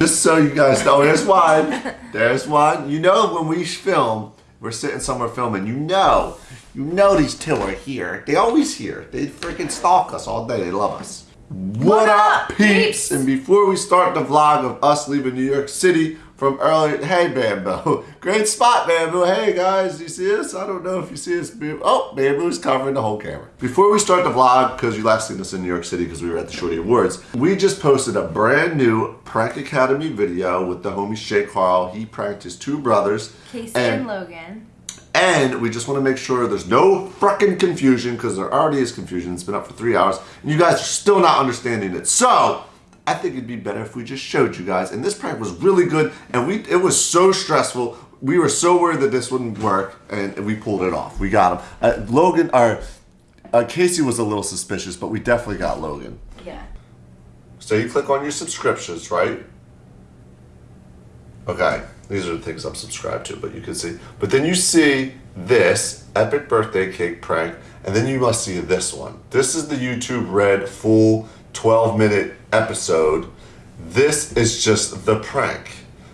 Just so you guys know, there's one. There's one. You know when we film, we're sitting somewhere filming, you know, you know these two are here. They always here. They freaking stalk us all day. They love us. What, What up, peeps? peeps? And before we start the vlog of us leaving New York City from earlier, hey Bamboo, great spot Bamboo. Hey guys, you see us? I don't know if you see us. Bam- Oh, Bamboo's covering the whole camera. Before we start the vlog, because you last seen us in New York City because we were at the Shorty Awards, we just posted a brand new Prank Academy video with the homie Shay Carl. He pranked his two brothers. Casey and- and Logan. and we just want to make sure there's no fucking confusion because there already is confusion. It's been up for three hours and you guys are still not understanding it. So I think it'd be better if we just showed you guys. And this prank was really good and we it was so stressful. We were so worried that this wouldn't work and we pulled it off. We got him. Uh, Logan, or uh, Casey was a little suspicious, but we definitely got Logan. Yeah. So you click on your subscriptions, right? Okay, these are the things I'm subscribed to, but you can see. But then you see this epic birthday cake prank, and then you must see this one. This is the YouTube Red full 12 minute episode. This is just the prank.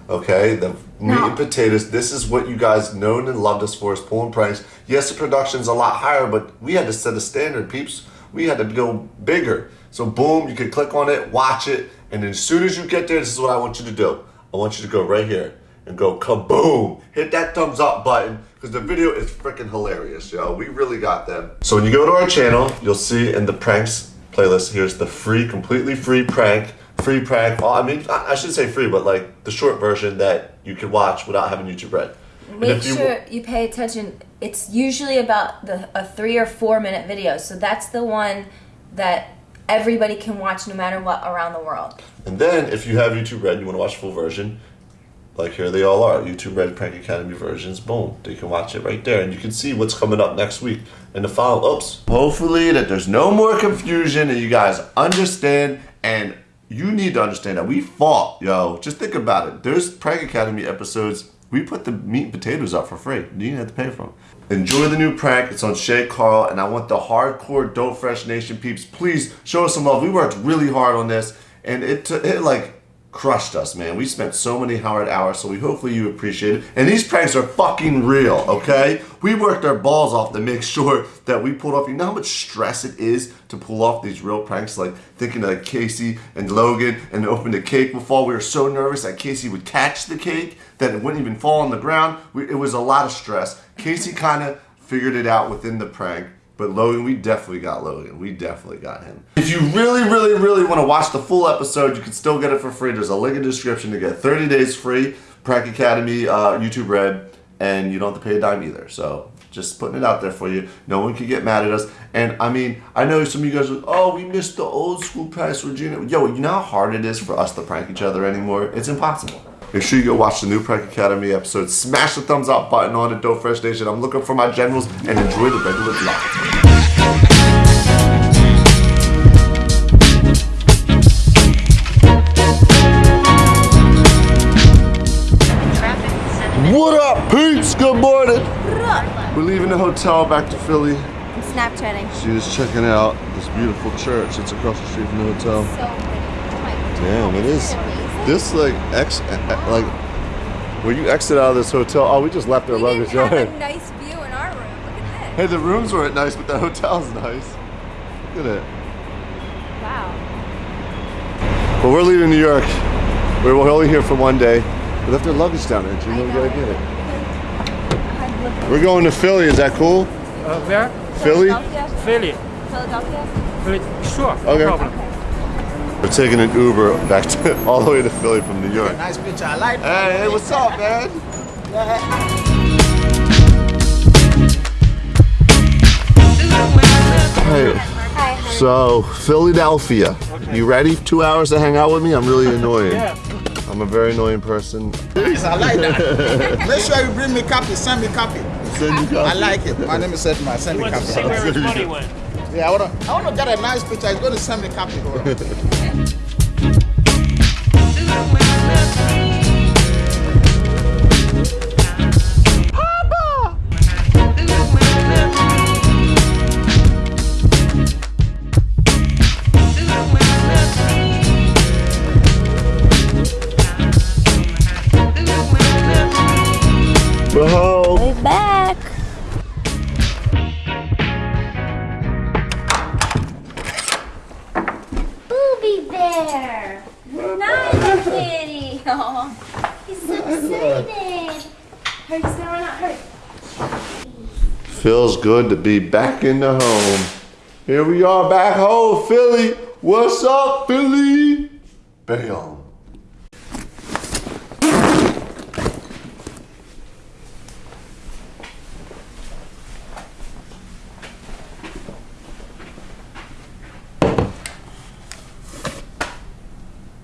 Okay, the meat No. and potatoes. This is what you guys known and loved us for is pulling pranks. Yes, the production's a lot higher, but we had to set a standard, peeps. We had to go bigger. So boom, you can click on it, watch it, and then as soon as you get there, this is what I want you to do. I want you to go right here and go kaboom. Hit that thumbs up button because the video is freaking hilarious, yo. We really got them. So when you go to our channel, you'll see in the pranks playlist, here's the free, completely free prank. Free prank. Well, I mean, I I should say free, but like the short version that you can watch without having YouTube Red. And Make you- sure you pay attention. It's usually about the a three or four minute video, so that's the one that everybody can watch no matter what around the world. And then if you have YouTube Red, you want to watch full version, like here they all are, YouTube Red Prank Academy versions. Boom, they can watch it right there, and you can see what's coming up next week in the follow. Oops. Hopefully that there's no more confusion, and you guys understand. And you need to understand that we fought, yo. Just think about it. There's Prank Academy episodes. We put the meat and potatoes up for free. You didn't have to pay for them. Enjoy the new prank. It's on Shay Carl, and I want the hardcore Dope Fresh Nation peeps. Please show us some love. We worked really hard on this, and it it like crushed us, man. We spent so many hard hours, so we hopefully you appreciate it. And these pranks are fucking real, okay? We worked our balls off to make sure that we pulled off. You know how much stress it is to pull off these real pranks, like thinking of Casey and Logan and open the cake would fall. We were so nervous that Casey would catch the cake, that it wouldn't even fall on the ground. We, it was a lot of stress. Casey kind of figured it out within the prank. But Logan, we definitely got Logan. We definitely got him. If you really, really, really want to watch the full episode, you can still get it for free. There's a link in the description to get 30 days free. Prank Academy, uh, YouTube Red, and you don't have to pay a dime either. So just putting it out there for you. No one can get mad at us. And I mean, I know some of you guys are, oh, we missed the old school pranks, Regina. Yo, you know how hard it is for us to prank each other anymore? It's impossible. Make sure you go watch the new Prank Academy episode. Smash the thumbs up button on it, Dope Fresh Nation. I'm looking for my generals and enjoy the regular vlog. What up, peeps? Good morning. We're leaving the hotel back to Philly. I'm Snapchatting. She was checking out this beautiful church. It's across the street from the hotel. Oh Damn, it is. This like ex, like when you exit out of this hotel. Oh, we just left our We luggage. didn't have on. a nice view in our room. Look at Hey, the rooms weren't nice, but the hotel's nice. Look at it. Wow. But we're leaving New York. We're we're only here for one day. We left our luggage down there. Do you know We gotta get it. We're going to Philly. Is that cool? Uh, where? Philly? Philadelphia? Philly. Philadelphia? Philly. Sure. Okay. No problem. We're taking an Uber back to all the way to Philly from New York. Nice picture. I like Hey, hey, what's up, man? Hey, Hi. so Philadelphia. You ready? Two hours to hang out with me? I'm really annoying. Yeah. I'm a very annoying person. this. I like that. Make sure you bring me copy. Send me copy. Send you I like it. My name is Edma. Send He me wants to see copy. where his money went. Yeah, I wanna, I wanna get a nice picture. He's gonna send me copy. Feels good to be back in the home. Here we are back home, Philly. What's up, Philly? Bam.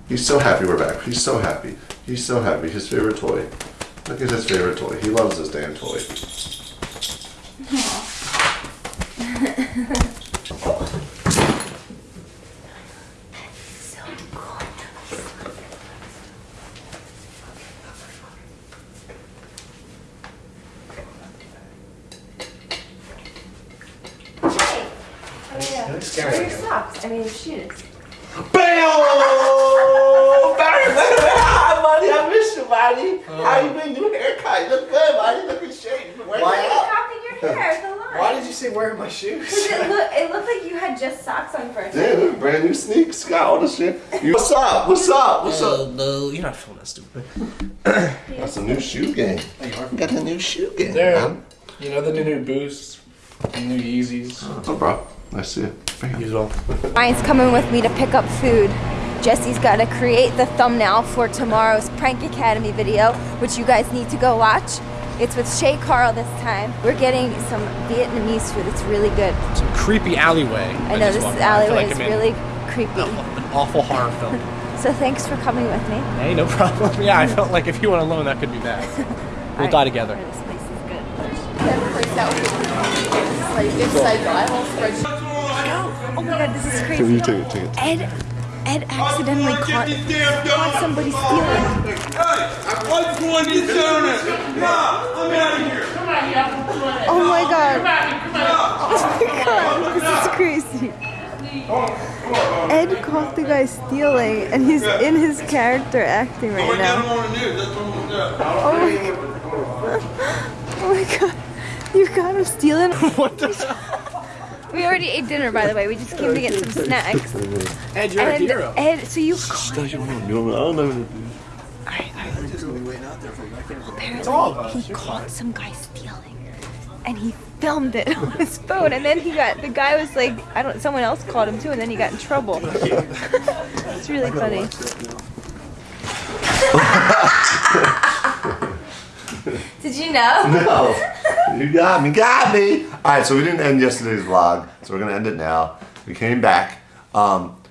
He's so happy we're back. He's so happy. He's so happy. His favorite toy. Look at his favorite toy. He loves this damn toy. So cool. Hey, where are your socks? I mean, your shoes. Bam! Barry, hi, buddy. I miss you, buddy. How uh. you been? New haircut. You look good, buddy. Look at shape. You been working Why are you out. copying your hair? The line. Why did you say wearing my shoes? Because it, look, it looked like you had just socks on first. Yeah, look, brand new sneaks. Got all this shit. You, what's up? What's up? What's up? Uh, no, you're not feeling that stupid. That's a new shoe game. Got the new shoe game. There. man. You know the new, new Boosts, the new Yeezys. Oh, bro. Nice to see you. Bam. As well. Ryan's coming with me to pick up food. Jesse's got to create the thumbnail for tomorrow's Prank Academy video, which you guys need to go watch. It's with Shay Carl this time. We're getting some Vietnamese food. It's really good. Some creepy alleyway. I know just this walked by. I feel alleyway like is really creepy. An awful horror film. So thanks for coming with me. hey, no problem. Yeah, I felt like if you went alone, that could be bad. We'll die together. This place is good. Oh my god, this is crazy. You take it, take it. Ed, Ed accidentally caught, caught somebody stealing. What's going down it? Nah, I'm out of here. Oh my god. Oh my god, this is crazy. Ed caught the guy stealing, and he's in his character acting right now. on the news. That's what we're doing. Oh my god. Oh my god. You got him stealing? what the? We already ate dinner, by the way. We just came to get some snacks. Ed, you're a And hero. Ed, so you caught You don't know. Apparently, he caught some guy stealing, and he filmed it on his phone. And then he got the guy was like, I don't. Someone else caught him too, and then he got in trouble. it's really funny. Did you know? No. You got me, got me. All right, so we didn't end yesterday's vlog, so we're gonna end it now. We came back. Um,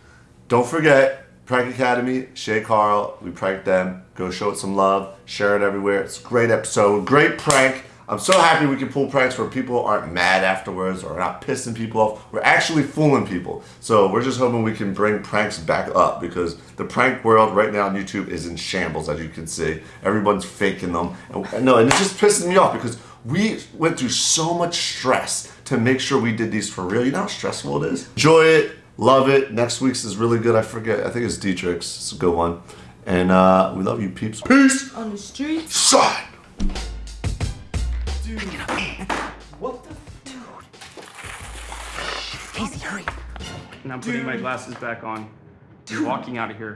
don't forget, Prank Academy, Shay Carl, we pranked them. Go show it some love, share it everywhere. It's a great episode, great prank. I'm so happy we can pull pranks where people aren't mad afterwards or not pissing people off. We're actually fooling people. So we're just hoping we can bring pranks back up because the prank world right now on YouTube is in shambles, as you can see. Everyone's faking them. And, no, and it just pisses me off because we went through so much stress to make sure we did these for real. You know how stressful it is? Enjoy it, love it. Next week's is really good. I forget. I think it's Dietrich's. It's a good one. And uh, we love you, peeps. Peace. On the street. Side! Dude. What the? Dude. Casey, hurry. And I'm putting my glasses back on. You're walking out of here.